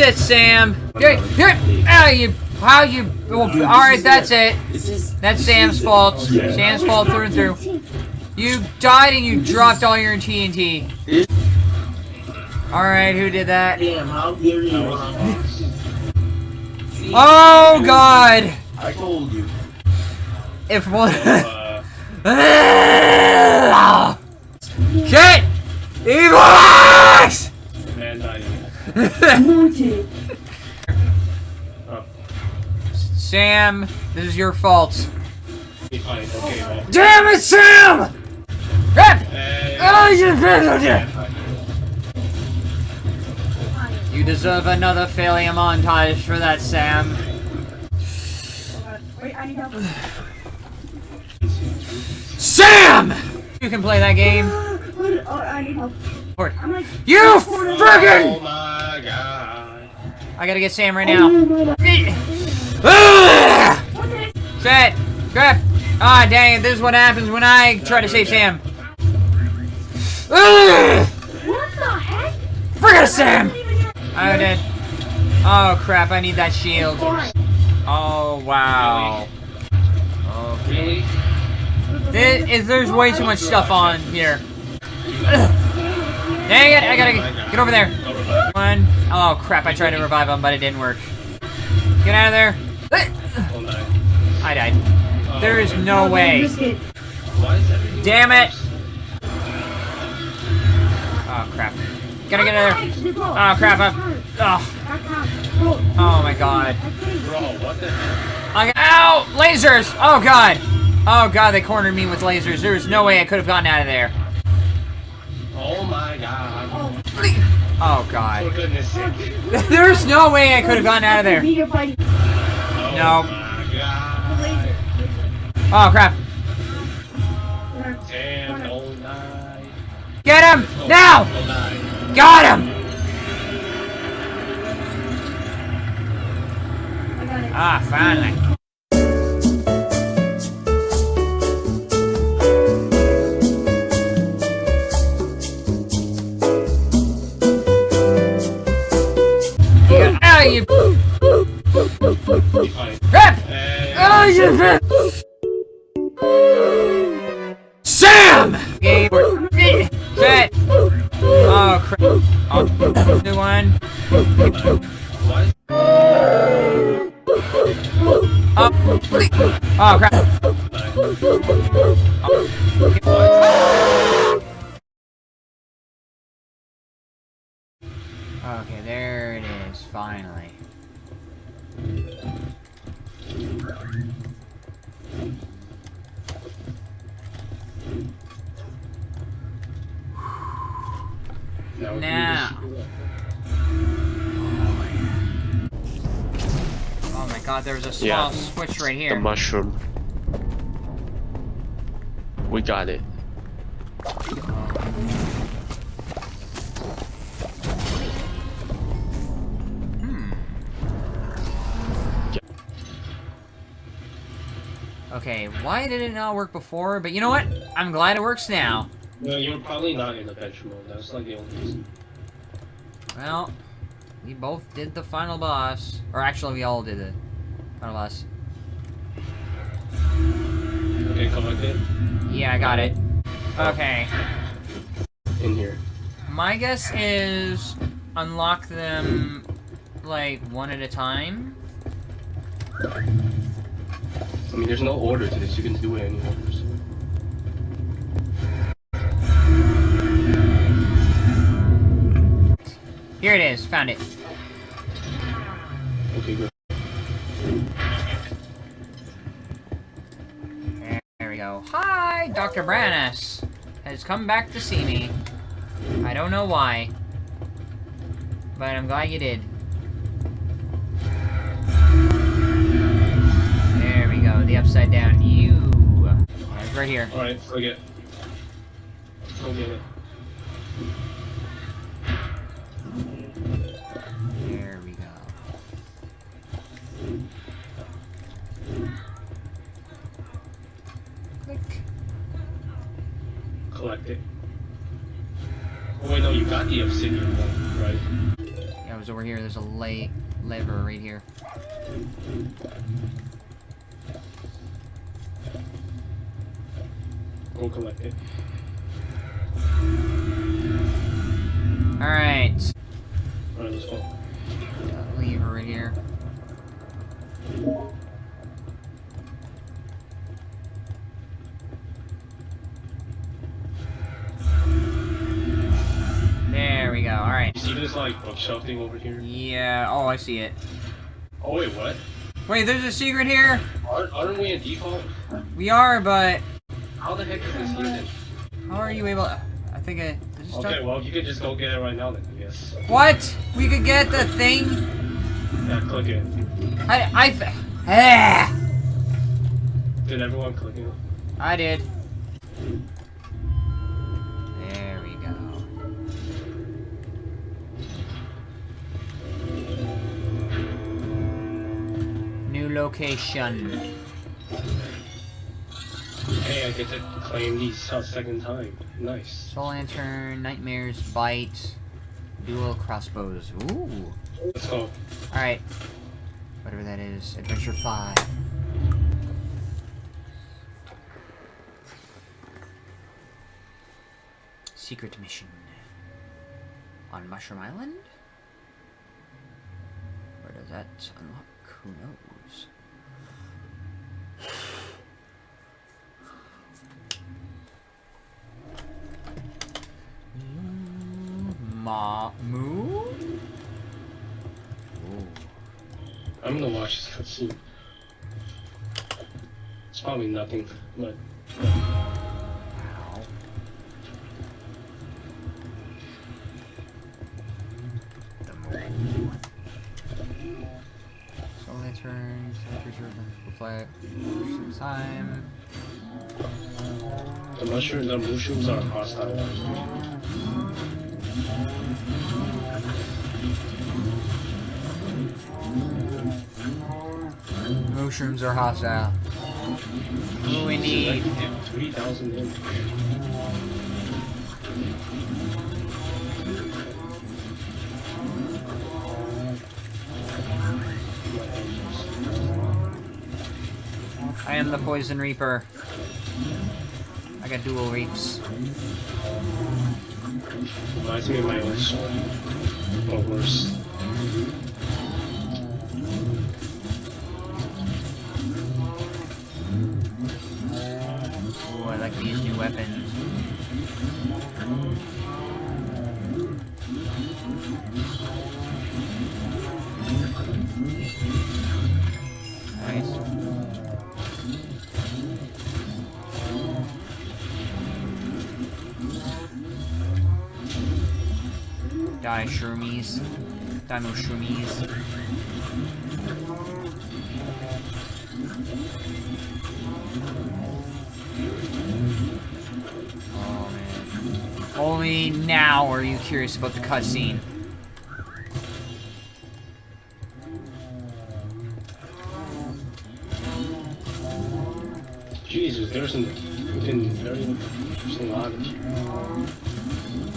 It, Sam. Here, here, ah, you, how you, oh, alright, that's it. That's Sam's fault. Sam's fault through and through. You died and you dropped all your TNT. Alright, who did that? Oh, God! I told you. If one... Shit! Evil Sam, this is your fault. Okay. Damn it, Sam! Rip! Oh, you fine. You deserve another failure montage for that, Sam. Wait, I need help. Sam! You can play that game. Oh, I need help. Or- I'm like. You Oh friggin' my god. I gotta get Sam right Oh, now. my God. Ah! What? Shit! Crap! Ah, dang it, this is what happens when I try to save Sam. What the heck? Forget Sam! I didn't even hear- Oh, dead. Oh, crap, I need that shield. Oh, wow. Okay. This is, there's way too much stuff on here. Dang it, I gotta get, over there. One. Oh, crap, I tried to revive him, but it didn't work. Get out of there. I died. There is no way. is Damn it! Oh, crap. Gotta get out of there. Oh, crap, I'm... Oh, oh my god. I, ow! Lasers! Oh god! Oh god, they cornered me with lasers. There was no way I could have gotten out of there. Oh god. For goodness sake. There's no way I could have gotten out of there. Oh No. my god. Laser. Oh crap. Damn, oh nine. Get him! Oh, Now! Nine. Got him! I got it. Ah, finally. Okay, there it is, finally. Now. we can Now. Oh my god, there's a small Yeah. switch right here. The here. mushroom. We got it. Okay, why did it not work before? But you know what? I'm glad it works now. No, you're probably not in adventure mode. That's like the only reason. Well, we both did the final boss. Or actually, we all did the final boss. Okay, collect it. Yeah, I got it. Oh. Okay. In here. My guess is unlock them, like, one at a time. I mean, there's no order to this. You can do it any orders. Here it is. Found it. Okay, good. There we go. Hi, Dr. Brannis has come back to see me. I don't know why. But I'm glad you did. The upside down U. It's right here. Alright, forget. Forget it. There we go. Click. Collect it. Oh, wait, no, you got the obsidian one, right? Yeah, it was over here. There's a lay lever right here. Go collect it. Alright. Alright, let's go. Lever right here. There we go. Alright. You see this like bookshelf thing over here? Yeah. Oh, I see it. Oh wait, what? Wait, there's a secret here? Aren't, aren't we in default? We are, but How the heck is this here then? how are you able I think I... I just Okay, don't- well you could just go get it right now then, I guess. What? We could get the thing? Yeah, click it. I... I... Ah! Did everyone click it? I did. There we go. New location. Hey, I get to claim these a second time. Nice. Soul Lantern, Nightmares, Bite, Dual Crossbows. Ooh. Let's go. Alright. Whatever that is. Adventure 5. Secret mission. On Mushroom Island? Where does that unlock? Who knows? I'm gonna watch this cutscene. It's probably nothing, but. The Creature, will some time. the mushrooms, the mushrooms are hostile. Mushrooms are hostile. We need. I am the Poison Reaper. I got dual reaps. Of my own sword. Or worse. New. Nice. Die shroomies. More shroomies. Oh man. Only now are you curious about the cutscene. Jesus, there's some fucking very interesting logic.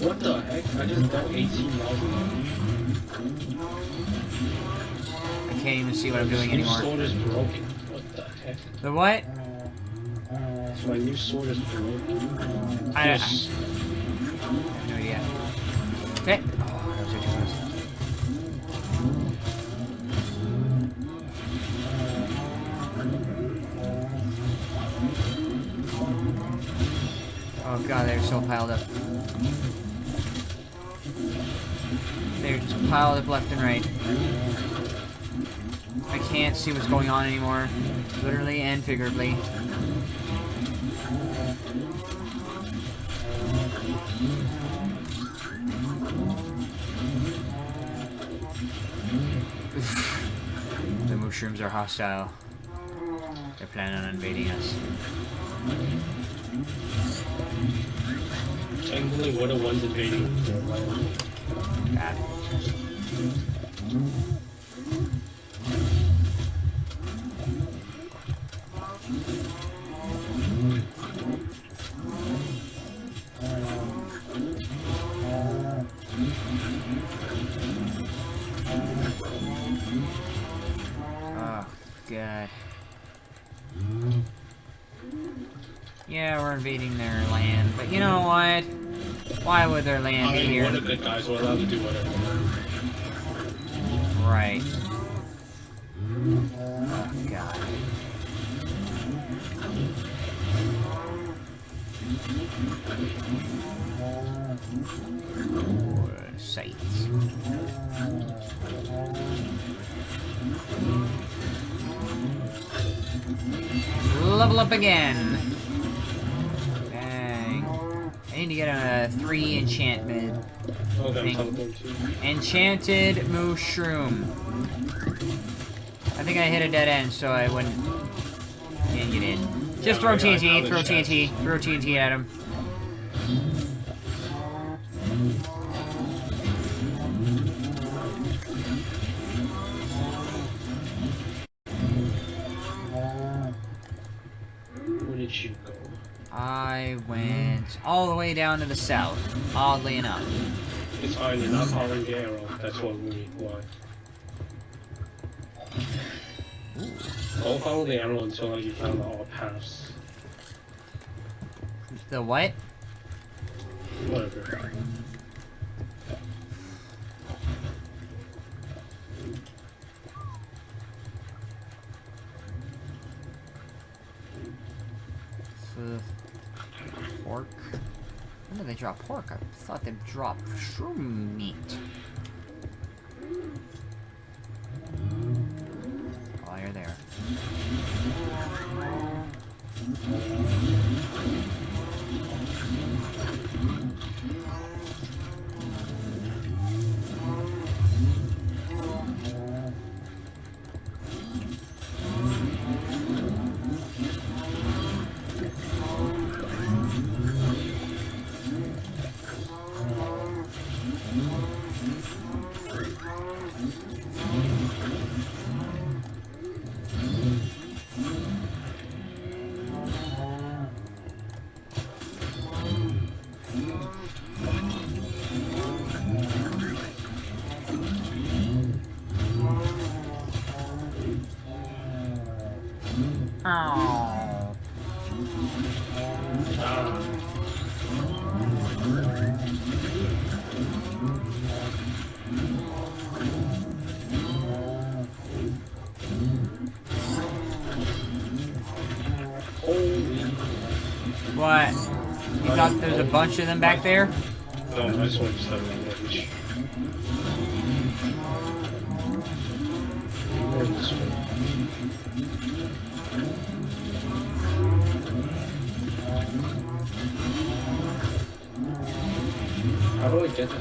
What the heck? I just got 18,000. I can't even see what I'm doing anymore. sword is broken. What the heck? The what the heck? The what? My new sword is broken. I, I, I Yes. have no idea. Okay. Oh, that was way. Oh god, they're so piled up. They're just piled up left and right. I can't see what's going on anymore. Literally and figuratively. Mushrooms are hostile. They're planning on invading us. Technically, we're the ones invading. God. Why would their land I mean, here? we're the good guys. We're allowed to do whatever. Right. Oh god. Sites. Level up again. I need to get a three enchantment. Oh, Thing. Enchanted mushroom. I think I hit a dead end, so I wouldn't. Can't get in. Just throw Yeah, I got TNT, throw. TNT, throw TNT at him. I went all the way down to the south, oddly enough. It's. You're not following the arrow. That's what we want. Don't follow the arrow until like, you found all paths. The what? Whatever. The pork. When did they drop pork? I thought they dropped shroom meat. What? You thought there's a bunch of them back there? No, I just want to step on range. Where is this one? How do I get that?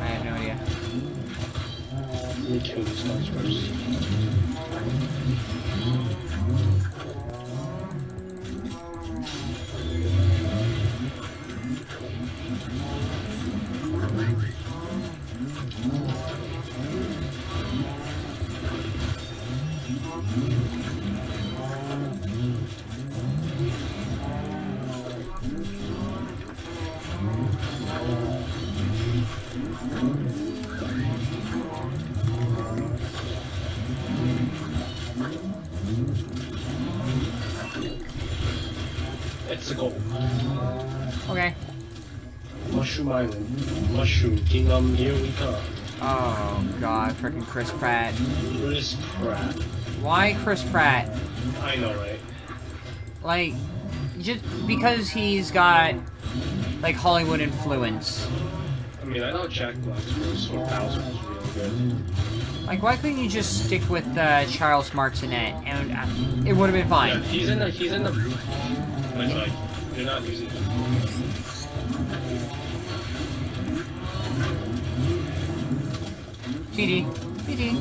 I have no idea. Let me kill these guys first. Mushroom Mushroom Kingdom, here we come. Oh god, freaking Chris Pratt. Chris Pratt. Why Chris Pratt? I know, right? Like, just because he's got like Hollywood influence. I mean, I know Jack Black's or Bowser was really good. Like, why couldn't you just stick with uh, Charles Martinet and uh, it would have been Yeah, fine? he's in the, he's in the, like, like, you're not using TD, TD.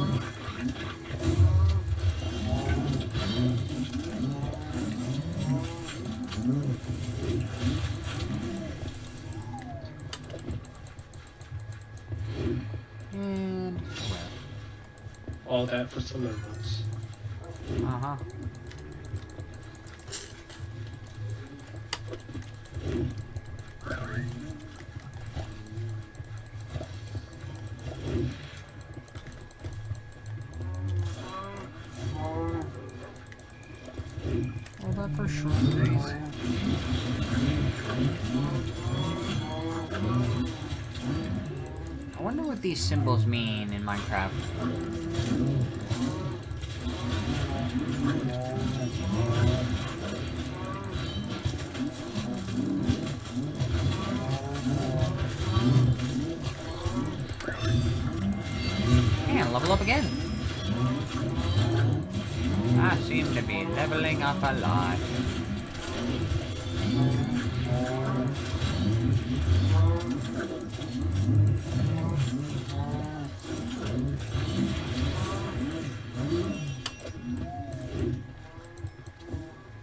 And all that for some emeralds. uh huh. Level up again. I seem to be leveling up a lot.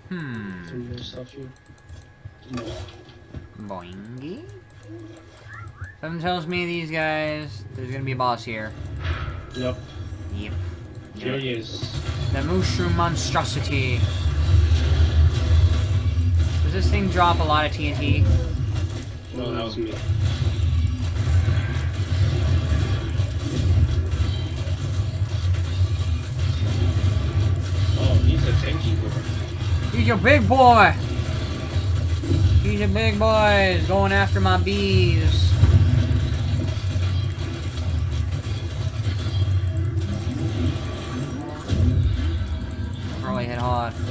Hmm. Boingy. Something tells me these guys, there's gonna be a boss here. Yep. Yep. Here he is. The mushroom monstrosity. Does this thing drop a lot of TNT? No, that was me. Oh, he's a tanky boy. He's a big boy! He's a big boy, He's going after my bees. Probably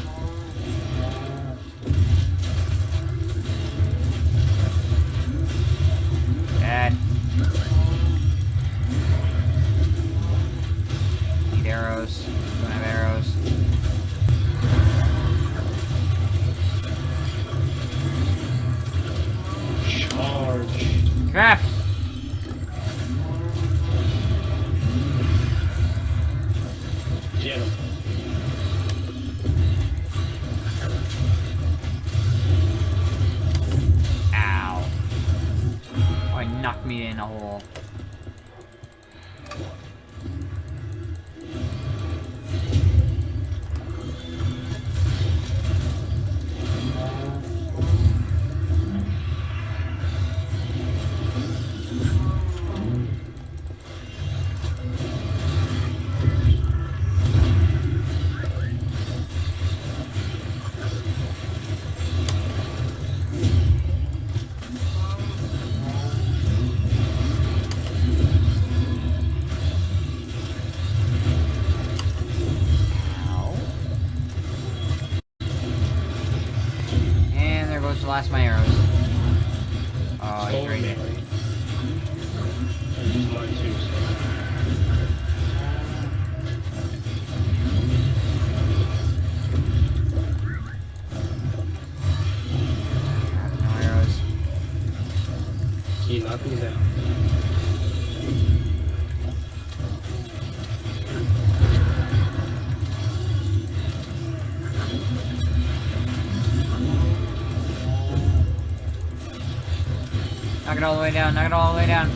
it all the way down, knock it all the way down.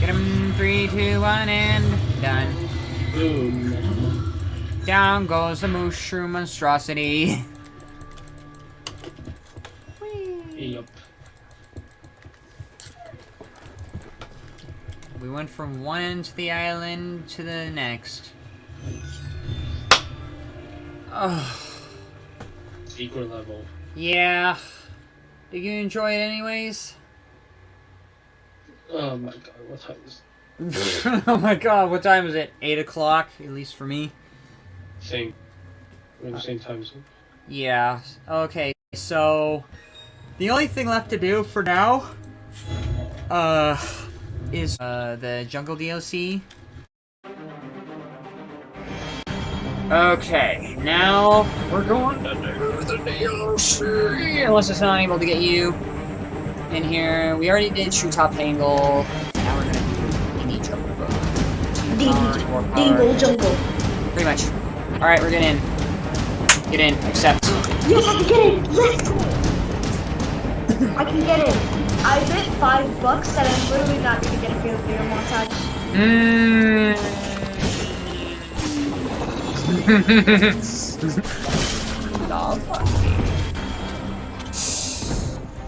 Get him, three, two, one, and done. Boom. Down goes the mushroom monstrosity. Yup. We went from one end of the island to the next. Oh, Secret level. yeah. Did you enjoy it anyways? Oh my god, what time is oh my god, what time is it? 8 o'clock, at least for me. Same. We're in the same time zone. Yeah, okay, so... The only thing left to do for now... Uh... Is, uh, the Jungle DLC. Okay, now we're going to do the DLC. Unless it's not able to get you in here. We already did Treetop Tangle. Now we're gonna do Dingy Jungle. Dingle jungle. Pretty much. Alright, we're getting in. Get in, accept. Yes, I can get in! Let's go. I can get it. I bet five bucks that I'm literally not gonna get a fatal video montage. Hmm.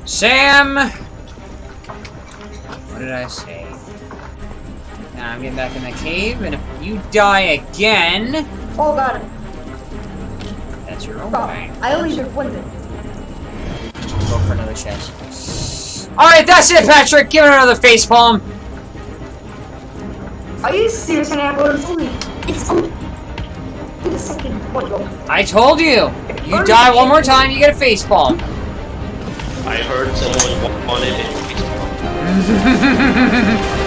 Sam! What did I say? Now I'm getting back in the cave, and if you die again, Oh, got it. That's your own oh, Bro, thing. I only did one thing. Go for another chest. Alright, that's it, Patrick! Give it another face palm! Are you serious, Apple? It's only, it's only the second one. I told you! You die one more time, you get a face palm. I heard someone wanted it.